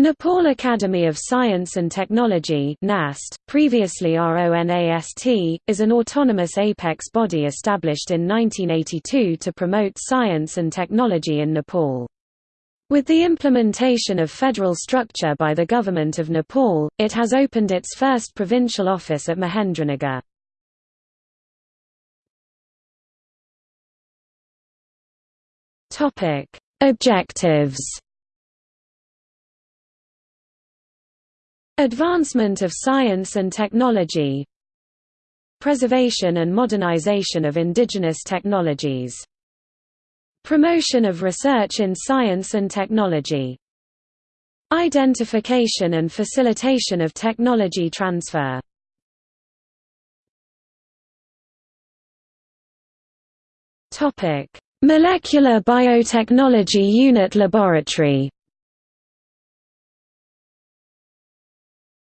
Nepal Academy of Science and Technology NAST, previously RONAST, is an autonomous apex body established in 1982 to promote science and technology in Nepal. With the implementation of federal structure by the Government of Nepal, it has opened its first provincial office at Mahendranagar. Objectives Advancement of science and technology. Preservation and modernization of indigenous technologies. Promotion of research in science and technology. Identification and facilitation of technology transfer. Molecular Biotechnology Unit Laboratory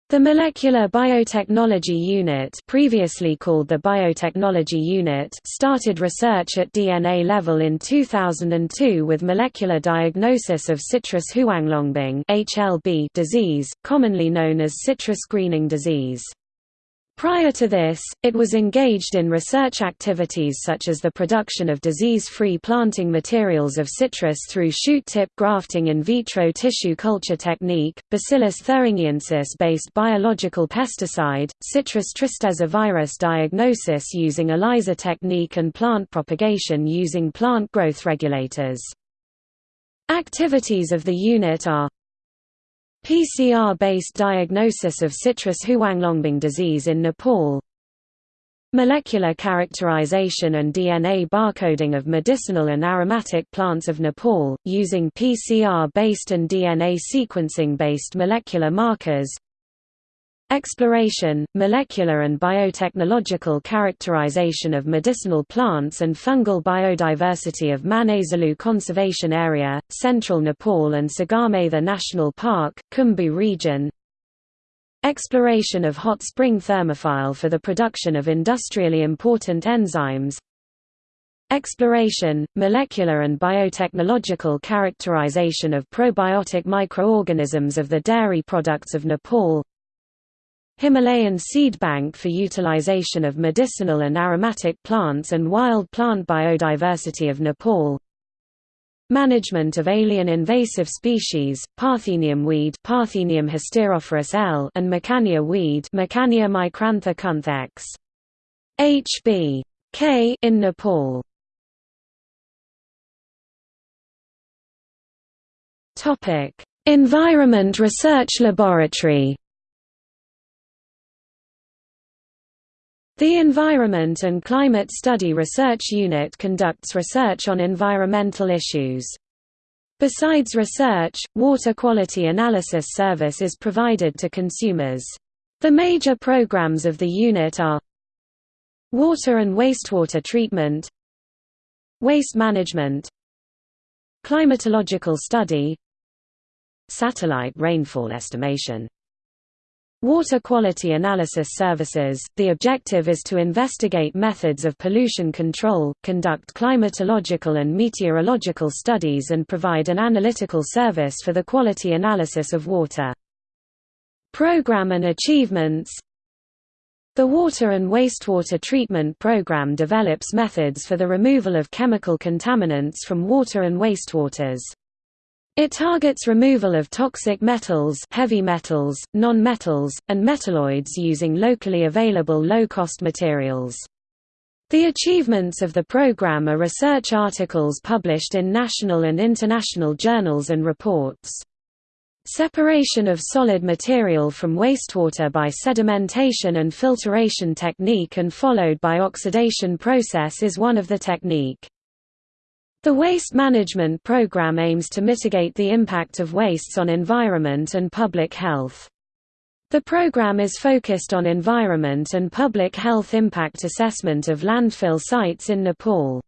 The Molecular Biotechnology Unit previously called the Biotechnology Unit started research at DNA level in 2002 with molecular diagnosis of citrus Huanglongbing disease, commonly known as citrus greening disease. Prior to this, it was engaged in research activities such as the production of disease-free planting materials of citrus through shoot-tip grafting in vitro tissue culture technique, Bacillus thuringiensis-based biological pesticide, citrus tristeza virus diagnosis using ELISA technique and plant propagation using plant growth regulators. Activities of the unit are PCR-based diagnosis of citrus Huanglongbing disease in Nepal. Molecular characterization and DNA barcoding of medicinal and aromatic plants of Nepal, using PCR-based and DNA sequencing-based molecular markers Exploration, molecular and biotechnological characterization of medicinal plants and fungal biodiversity of Manaslu Conservation Area, central Nepal and Sagarmatha National Park, Khumbu region. Exploration of hot spring thermophile for the production of industrially important enzymes. Exploration, molecular and biotechnological characterization of probiotic microorganisms of the dairy products of Nepal Himalayan seed bank for utilization of medicinal and aromatic plants and wild plant biodiversity of Nepal Management of alien invasive species, Parthenium weed Parthenium hysterophorus L and Mikania weed Mikania micrantha kunthex. HB. K in Nepal. Environment Research Laboratory The Environment and Climate Study Research Unit conducts research on environmental issues. Besides research, water quality analysis service is provided to consumers. The major programs of the unit are Water and wastewater treatment Waste management Climatological study Satellite rainfall estimation Water quality analysis services – The objective is to investigate methods of pollution control, conduct climatological and meteorological studies and provide an analytical service for the quality analysis of water. Program and achievements The Water and Wastewater Treatment Program develops methods for the removal of chemical contaminants from water and wastewaters. It targets removal of toxic metals, heavy metals, non-metals, and metalloids using locally available low-cost materials. The achievements of the program are research articles published in national and international journals and reports. Separation of solid material from wastewater by sedimentation and filtration technique and followed by oxidation process is one of the technique. The Waste Management Program aims to mitigate the impact of wastes on environment and public health. The program is focused on environment and public health impact assessment of landfill sites in Nepal.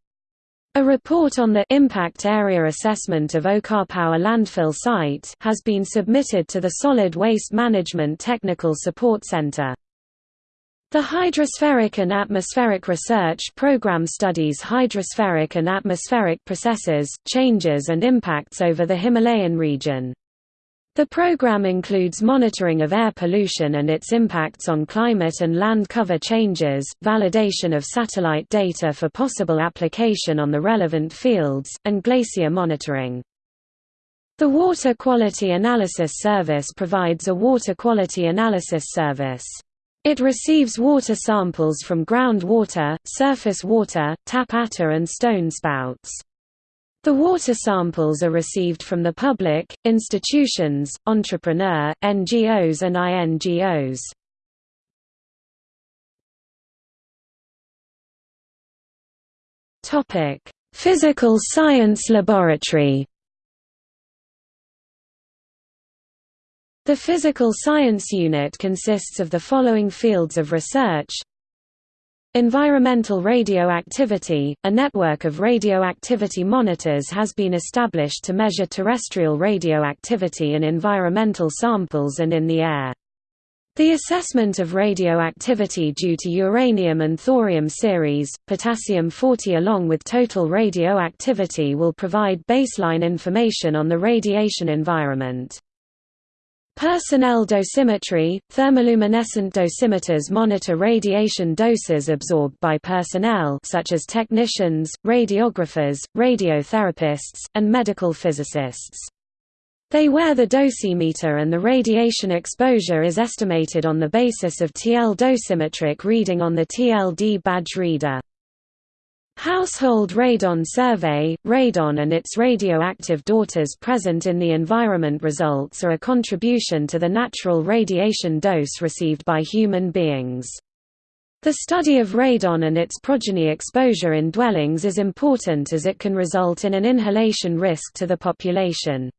A report on the impact area assessment of Okar landfill site has been submitted to the Solid Waste Management Technical Support Center. The Hydrospheric and Atmospheric Research Program studies hydrospheric and atmospheric processes, changes and impacts over the Himalayan region. The program includes monitoring of air pollution and its impacts on climate and land cover changes, validation of satellite data for possible application on the relevant fields, and glacier monitoring. The Water Quality Analysis Service provides a water quality analysis service. It receives water samples from groundwater, surface water, tap atta and stone spouts. The water samples are received from the public, institutions, entrepreneur, NGOs and INGOs. Physical Science Laboratory The Physical Science Unit consists of the following fields of research Environmental radioactivity – A network of radioactivity monitors has been established to measure terrestrial radioactivity in environmental samples and in the air. The assessment of radioactivity due to uranium and thorium series, potassium-40 along with total radioactivity will provide baseline information on the radiation environment. Personnel dosimetry – Thermoluminescent dosimeters monitor radiation doses absorbed by personnel such as technicians, radiographers, radiotherapists, and medical physicists. They wear the dosimeter and the radiation exposure is estimated on the basis of TL dosimetric reading on the TLD badge reader. Household Radon Survey – Radon and its radioactive daughters present in the environment results are a contribution to the natural radiation dose received by human beings. The study of radon and its progeny exposure in dwellings is important as it can result in an inhalation risk to the population.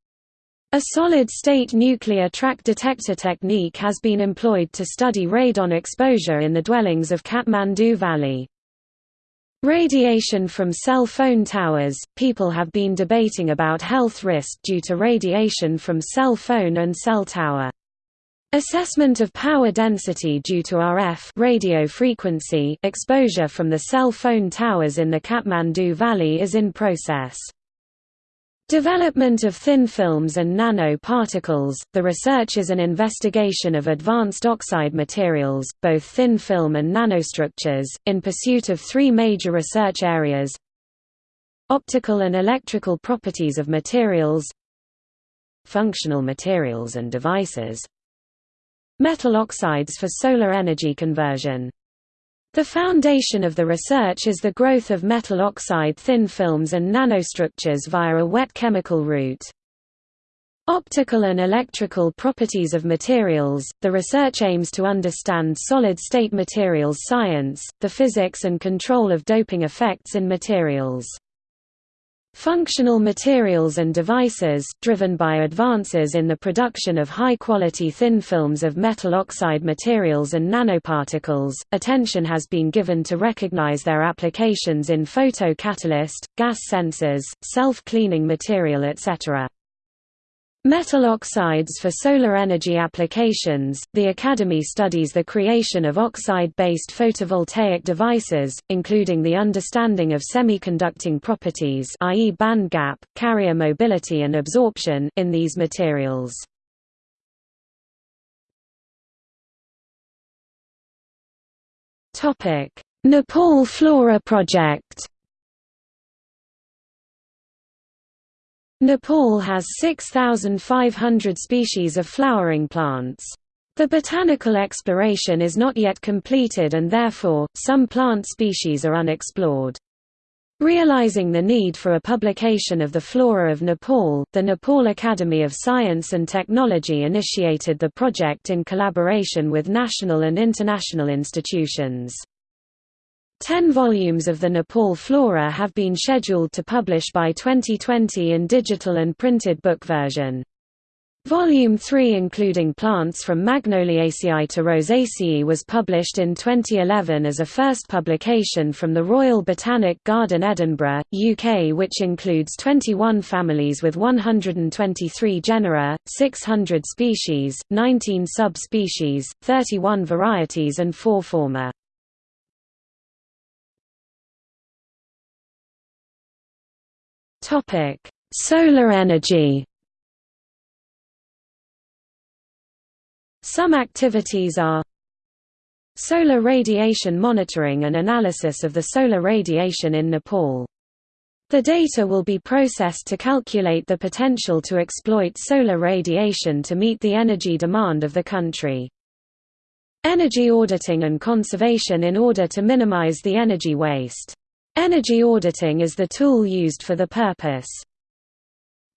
A solid-state nuclear track detector technique has been employed to study radon exposure in the dwellings of Kathmandu Valley. Radiation from cell phone towers – People have been debating about health risk due to radiation from cell phone and cell tower. Assessment of power density due to RF radio frequency exposure from the cell phone towers in the Kathmandu Valley is in process. Development of thin films and nanoparticles – The research is an investigation of advanced oxide materials, both thin film and nanostructures, in pursuit of three major research areas. Optical and electrical properties of materials. Functional materials and devices. Metal oxides for solar energy conversion the foundation of the research is the growth of metal oxide thin films and nanostructures via a wet chemical route. Optical and electrical properties of materials – The research aims to understand solid-state materials science, the physics and control of doping effects in materials. Functional materials and devices, driven by advances in the production of high-quality thin films of metal oxide materials and nanoparticles, attention has been given to recognize their applications in photocatalyst, gas sensors, self-cleaning material etc. Metal oxides for solar energy applications – The Academy studies the creation of oxide-based photovoltaic devices, including the understanding of semiconducting properties i.e. band gap, carrier mobility and absorption in these materials. Nepal Flora Project Nepal has 6,500 species of flowering plants. The botanical exploration is not yet completed and therefore, some plant species are unexplored. Realizing the need for a publication of the flora of Nepal, the Nepal Academy of Science and Technology initiated the project in collaboration with national and international institutions. Ten volumes of the Nepal flora have been scheduled to publish by 2020 in digital and printed book version. Volume 3 including plants from Magnoliaceae to Rosaceae was published in 2011 as a first publication from the Royal Botanic Garden Edinburgh, UK which includes 21 families with 123 genera, 600 species, 19 sub-species, 31 varieties and 4 former. Topic: Solar energy. Some activities are Solar radiation monitoring and analysis of the solar radiation in Nepal. The data will be processed to calculate the potential to exploit solar radiation to meet the energy demand of the country. Energy auditing and conservation in order to minimize the energy waste. Energy auditing is the tool used for the purpose.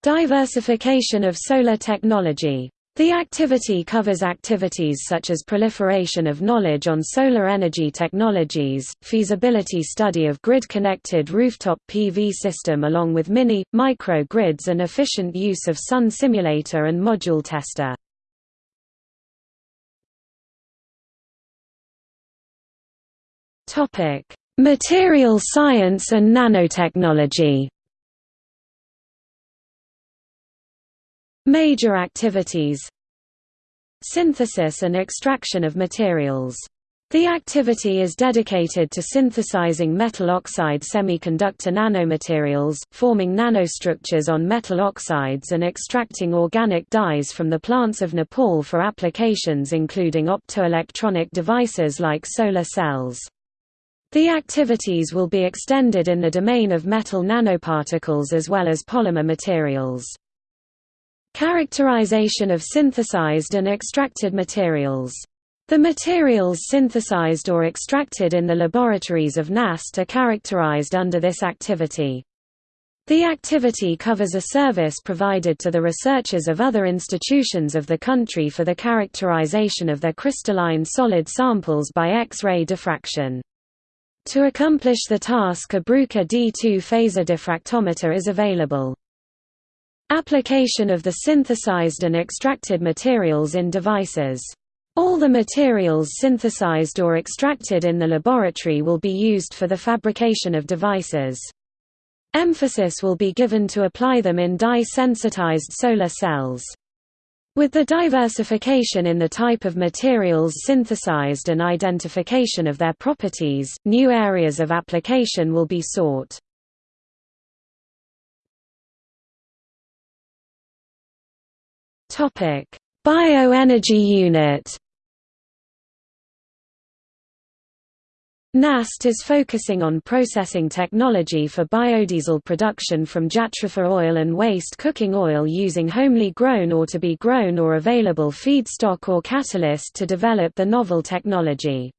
Diversification of solar technology the activity covers activities such as proliferation of knowledge on solar energy technologies, feasibility study of grid-connected rooftop PV system along with mini, micro grids and efficient use of sun simulator and module tester. Material science and nanotechnology Major activities Synthesis and extraction of materials. The activity is dedicated to synthesizing metal oxide semiconductor nanomaterials, forming nanostructures on metal oxides and extracting organic dyes from the plants of Nepal for applications including optoelectronic devices like solar cells. The activities will be extended in the domain of metal nanoparticles as well as polymer materials. Characterization of synthesized and extracted materials. The materials synthesized or extracted in the laboratories of NAST are characterized under this activity. The activity covers a service provided to the researchers of other institutions of the country for the characterization of their crystalline solid samples by X-ray diffraction. To accomplish the task a Bruker D2 phaser diffractometer is available. Application of the synthesized and extracted materials in devices. All the materials synthesized or extracted in the laboratory will be used for the fabrication of devices. Emphasis will be given to apply them in dye-sensitized solar cells. With the diversification in the type of materials synthesized and identification of their properties, new areas of application will be sought. Bioenergy Unit. NAST is focusing on processing technology for biodiesel production from jatropha oil and waste cooking oil using homely grown or to be grown or available feedstock or catalyst to develop the novel technology.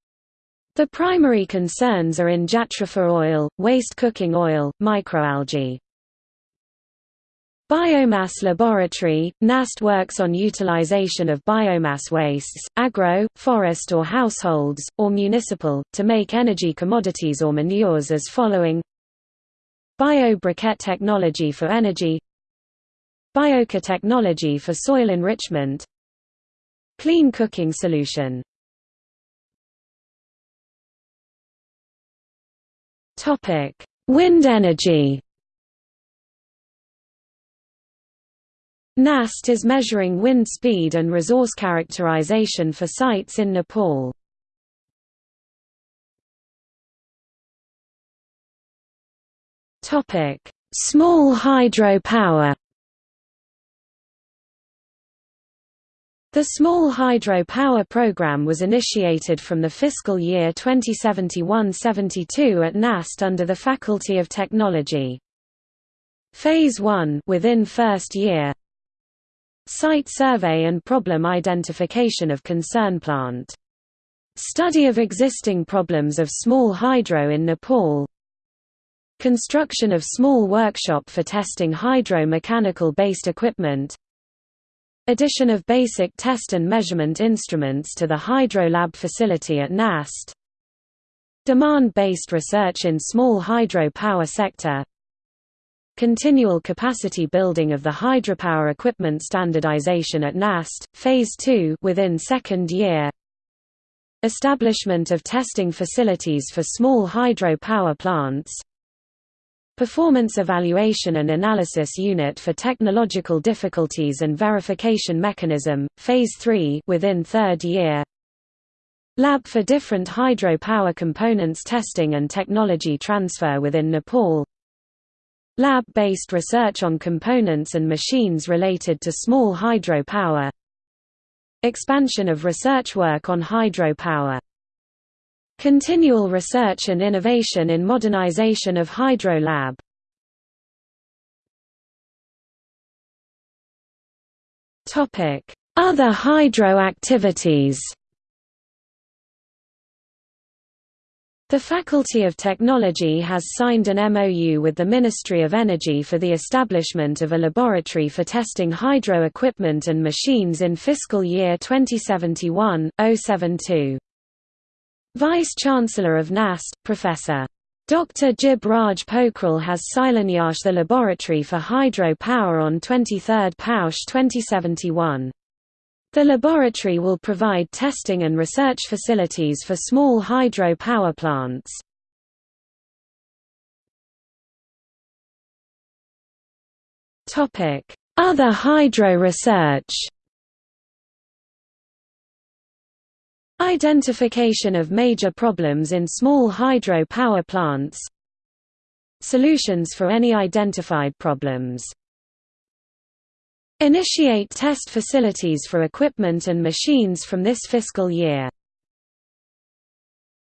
The primary concerns are in jatropha oil, waste cooking oil, microalgae. Biomass Laboratory – NAST works on utilization of biomass wastes, agro, forest or households, or municipal, to make energy commodities or manures as following. Bio-briquette technology for energy. Biochar technology for soil enrichment. Clean cooking solution. Wind energy NAST is measuring wind speed and resource characterization for sites in Nepal. Topic: Small hydropower. The Small Hydro Power Program was initiated from the fiscal year 2071-72 at NAST under the Faculty of Technology. Phase 1 within first year Site survey and problem identification of concern plant. Study of existing problems of small hydro in Nepal. Construction of small workshop for testing hydro-mechanical based equipment. Addition of basic test and measurement instruments to the Hydro Lab facility at NAST. Demand-based research in small hydro power sector Continual capacity building of the hydropower equipment standardization at NAST, Phase 2 within second year. Establishment of testing facilities for small hydro power plants. Performance Evaluation and Analysis Unit for Technological Difficulties and Verification Mechanism, Phase 3 within third year. Lab for different hydro power components testing and technology transfer within Nepal Lab-based research on components and machines related to small hydropower. expansion of research work on hydropower. Continual research and innovation in modernization of Hydro Lab. Other hydro activities The Faculty of Technology has signed an MOU with the Ministry of Energy for the establishment of a laboratory for testing hydro equipment and machines in fiscal year 2071-072. Vice-Chancellor of NAST, Professor. Dr. Jib Raj has Silanyasht the laboratory for hydro power on 23 Paush 2071. The laboratory will provide testing and research facilities for small hydro power plants. Other hydro research Identification of major problems in small hydro power plants. Solutions for any identified problems Initiate test facilities for equipment and machines from this fiscal year.